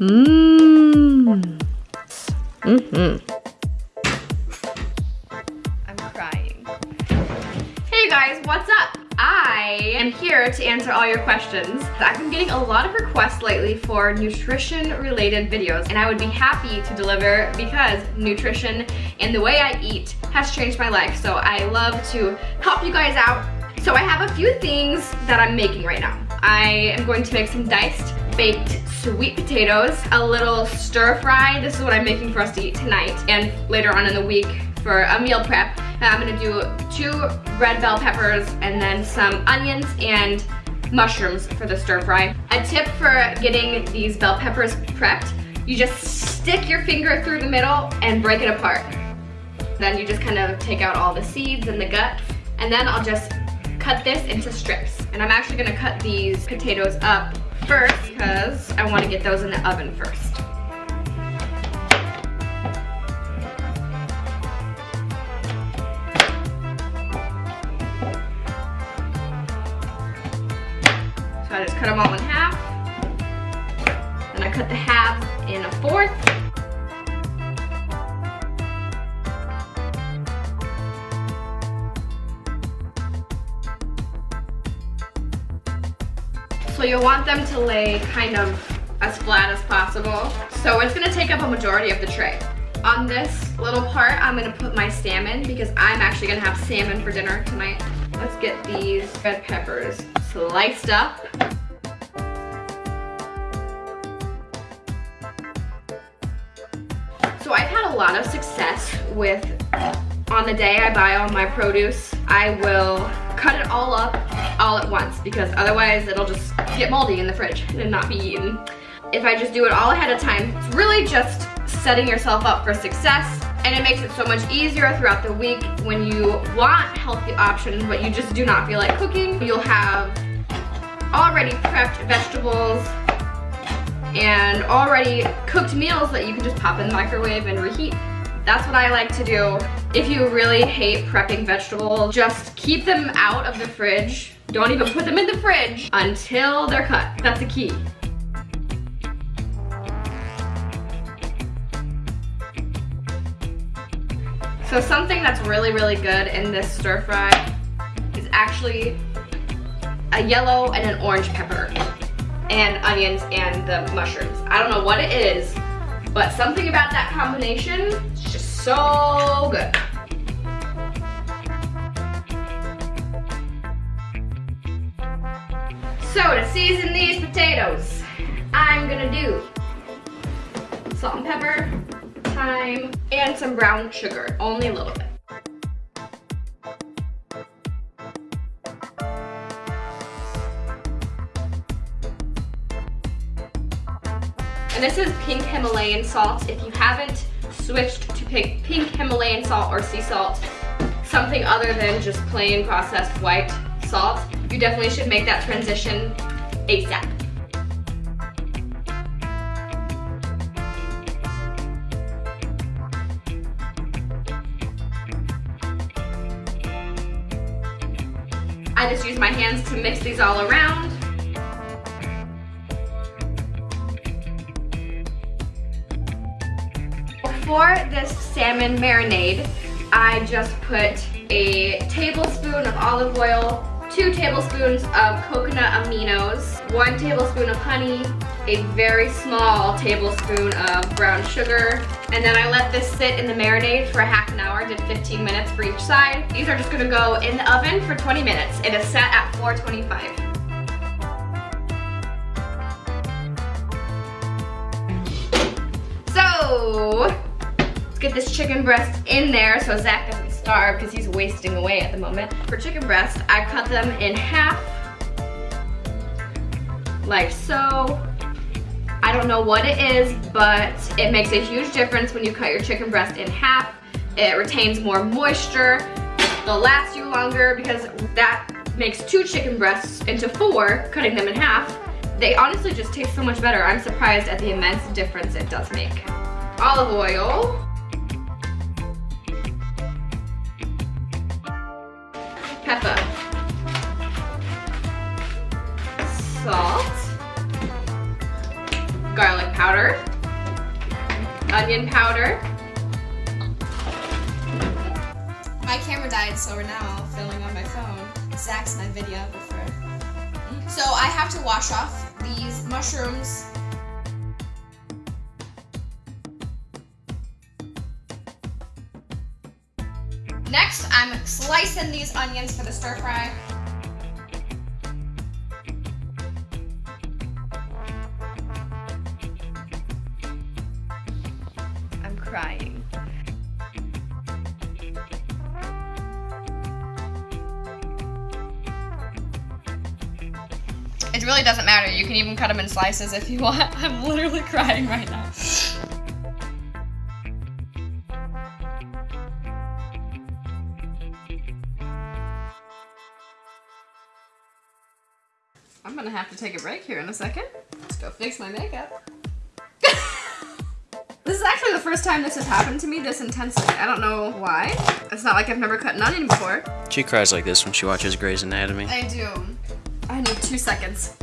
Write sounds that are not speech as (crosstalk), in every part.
Mmm. Mm-hmm. I'm crying. Hey guys, what's up? I am here to answer all your questions. I've been getting a lot of requests lately for nutrition related videos and I would be happy to deliver because nutrition and the way I eat has changed my life. So I love to help you guys out. So I have a few things that I'm making right now. I am going to make some diced baked sweet potatoes, a little stir fry. This is what I'm making for us to eat tonight and later on in the week for a meal prep. Uh, I'm gonna do two red bell peppers and then some onions and mushrooms for the stir fry. A tip for getting these bell peppers prepped, you just stick your finger through the middle and break it apart. Then you just kind of take out all the seeds and the gut and then I'll just cut this into strips. And I'm actually gonna cut these potatoes up first because I wanna get those in the oven first. So I just cut them all in half. Then I cut the halves in a fourth. You'll want them to lay kind of as flat as possible. So it's gonna take up a majority of the tray. On this little part, I'm gonna put my salmon because I'm actually gonna have salmon for dinner tonight. Let's get these red peppers sliced up. So I've had a lot of success with, on the day I buy all my produce, I will cut it all up all at once because otherwise it'll just get moldy in the fridge and not be eaten. If I just do it all ahead of time, it's really just setting yourself up for success and it makes it so much easier throughout the week when you want healthy options but you just do not feel like cooking. You'll have already prepped vegetables and already cooked meals that you can just pop in the microwave and reheat. That's what I like to do. If you really hate prepping vegetables, just keep them out of the fridge. Don't even put them in the fridge until they're cut. That's the key. So something that's really, really good in this stir fry is actually a yellow and an orange pepper and onions and the mushrooms. I don't know what it is, but something about that combination is just so good. So to season these potatoes, I'm gonna do salt and pepper, thyme, and some brown sugar, only a little bit. And this is pink Himalayan salt. If you haven't switched to pink, pink Himalayan salt or sea salt, something other than just plain processed white salt, you definitely should make that transition ASAP. I just use my hands to mix these all around. For this salmon marinade, I just put a tablespoon of olive oil, two tablespoons of coconut aminos, one tablespoon of honey, a very small tablespoon of brown sugar, and then I let this sit in the marinade for a half an hour, did 15 minutes for each side. These are just gonna go in the oven for 20 minutes. It is set at 425. So, get this chicken breast in there so Zach doesn't starve because he's wasting away at the moment. For chicken breast, I cut them in half, like so. I don't know what it is, but it makes a huge difference when you cut your chicken breast in half. It retains more moisture. It'll last you longer because that makes two chicken breasts into four, cutting them in half. They honestly just taste so much better. I'm surprised at the immense difference it does make. Olive oil. Pepper. Salt. Garlic powder, onion powder. My camera died, so we're now filming on my phone. Zach's my videographer. So I have to wash off these mushrooms. I'm slicing these onions for the stir fry. I'm crying. It really doesn't matter. You can even cut them in slices if you want. (laughs) I'm literally crying right now. Gonna have to take a break here in a second. Let's go fix my makeup. (laughs) this is actually the first time this has happened to me this intensely. I don't know why. It's not like I've never cut an onion before. She cries like this when she watches Grey's Anatomy. I do. I need two seconds.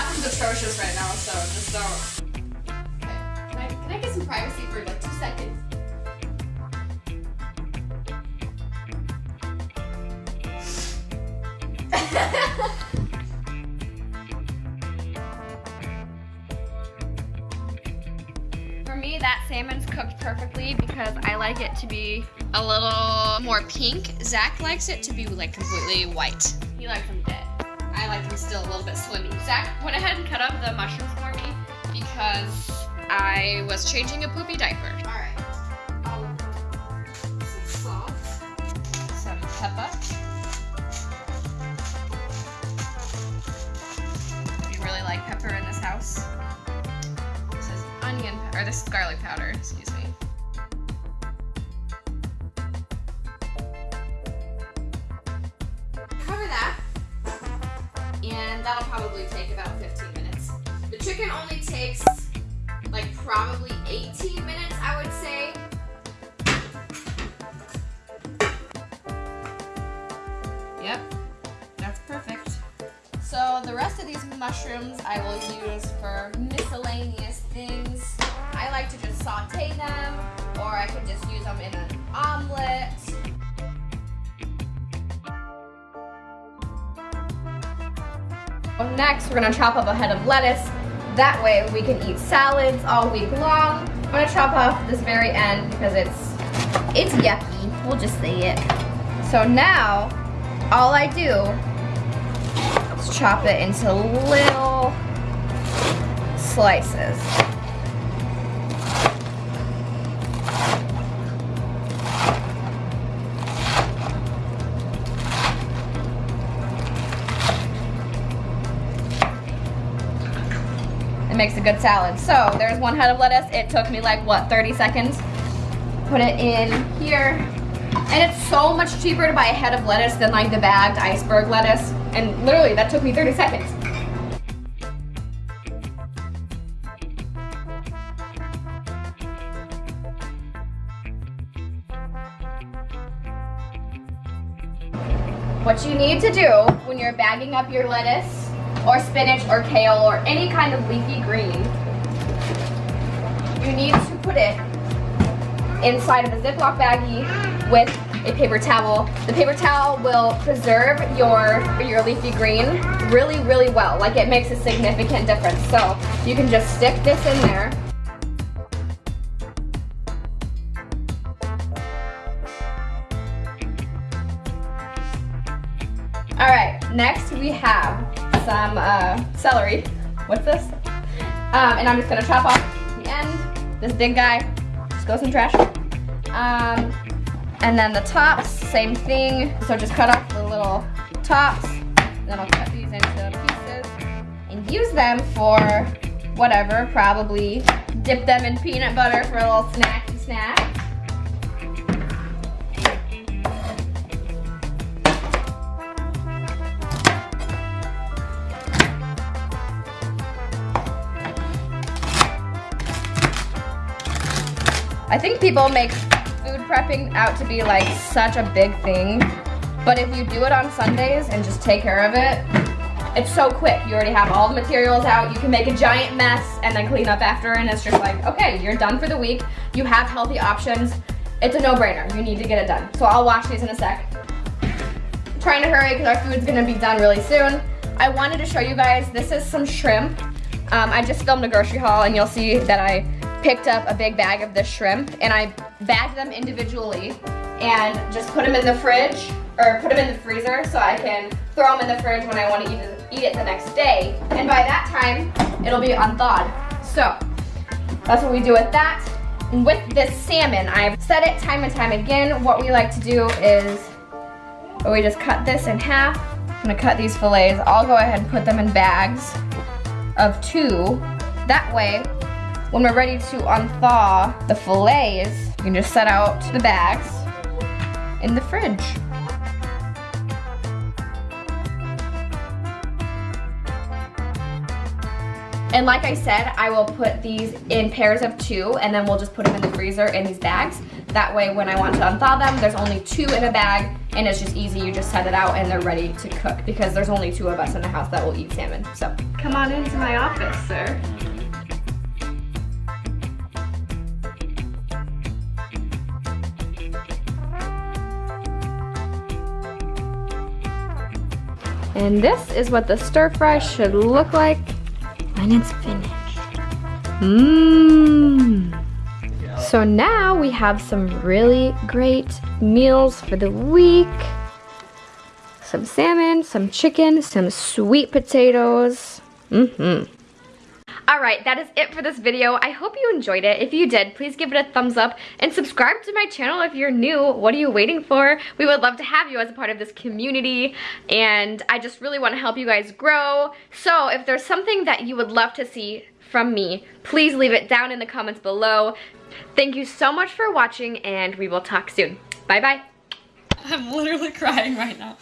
Bathroom's atrocious right now, so just don't. Okay. Can I, can I get some privacy for like two seconds? (laughs) For me, that salmon's cooked perfectly because I like it to be a little more pink. Zach likes it to be like completely white. He likes them dead. I like them still a little bit slimy. Zach went ahead and cut up the mushrooms for me because I was changing a poopy diaper. All right. Some salt, some pepper. We really like pepper in this house. This is onion, or this is garlic powder, excuse me. Yep, that's perfect. So the rest of these mushrooms I will use for miscellaneous things. I like to just saute them, or I can just use them in an omelet. Next, we're gonna chop up a head of lettuce. That way we can eat salads all week long. I'm gonna chop off this very end because it's it's yucky. We'll just say it. So now, all I do is chop it into little slices. It makes a good salad. So there's one head of lettuce. It took me like, what, 30 seconds? Put it in here. And it's so much cheaper to buy a head of lettuce than like the bagged iceberg lettuce. And literally, that took me 30 seconds. What you need to do when you're bagging up your lettuce or spinach or kale or any kind of leafy green, you need to put it inside of a Ziploc baggie with a paper towel. The paper towel will preserve your, your leafy green really, really well. Like it makes a significant difference. So you can just stick this in there. All right, next we have some uh, celery. What's this? Um, and I'm just gonna chop off the end. This big guy just goes in trash. Um, and then the tops, same thing. So just cut off the little tops. Then I'll cut these into pieces and use them for whatever. Probably dip them in peanut butter for a little snacky snack. I think people make prepping out to be like such a big thing. But if you do it on Sundays and just take care of it, it's so quick. You already have all the materials out. You can make a giant mess and then clean up after and it's just like, okay, you're done for the week. You have healthy options. It's a no-brainer. You need to get it done. So I'll wash these in a sec. I'm trying to hurry because our food's gonna be done really soon. I wanted to show you guys, this is some shrimp. Um, I just filmed a grocery haul and you'll see that I picked up a big bag of this shrimp and I bagged them individually and just put them in the fridge or put them in the freezer so I can throw them in the fridge when I want to eat it, eat it the next day. And by that time, it'll be unthawed. So that's what we do with that. And with this salmon, I've said it time and time again, what we like to do is oh, we just cut this in half. I'm gonna cut these fillets. I'll go ahead and put them in bags of two. That way, when we're ready to unthaw the fillets, you can just set out the bags in the fridge. And like I said, I will put these in pairs of two and then we'll just put them in the freezer in these bags. That way when I want to unthaw them, there's only two in a bag and it's just easy. You just set it out and they're ready to cook because there's only two of us in the house that will eat salmon. So Come on into my office, sir. And this is what the stir fry should look like when it's finished. Mmm. So now we have some really great meals for the week. Some salmon, some chicken, some sweet potatoes. Mm-hmm. Alright, that is it for this video. I hope you enjoyed it. If you did, please give it a thumbs up and subscribe to my channel if you're new. What are you waiting for? We would love to have you as a part of this community and I just really want to help you guys grow. So if there's something that you would love to see from me, please leave it down in the comments below. Thank you so much for watching and we will talk soon. Bye bye. (laughs) I'm literally crying right now.